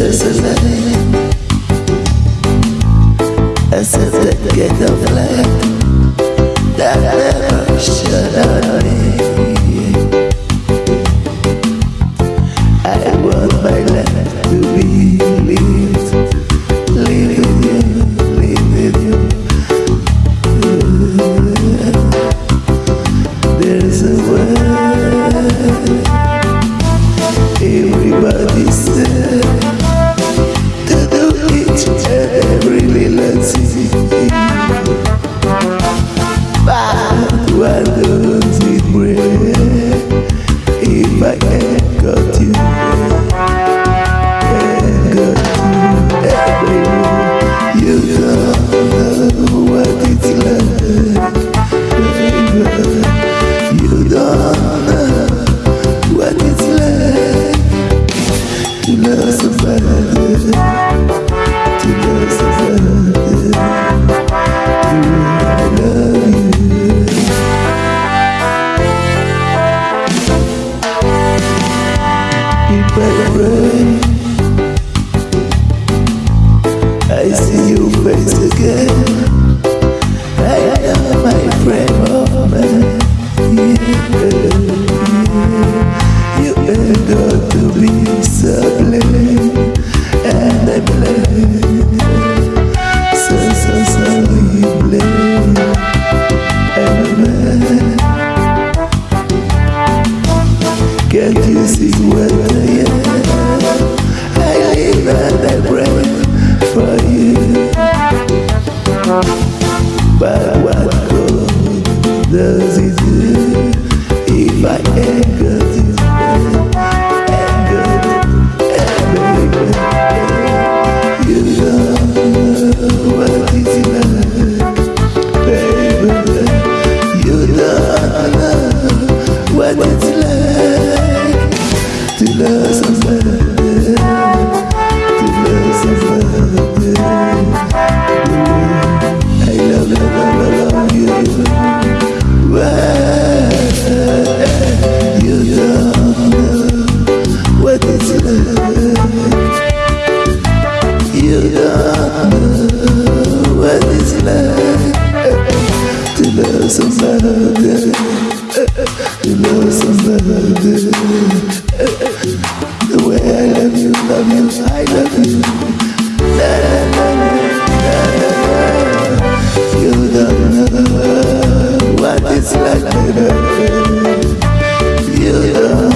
this is the This is the land. to be so And I blame So, so, so blame And I Can't you see where I am? I live and I pray for you love sounds like a love sounds like The way I love you, love you, I love you Na na na na na na You don't know what it's like baby. You don't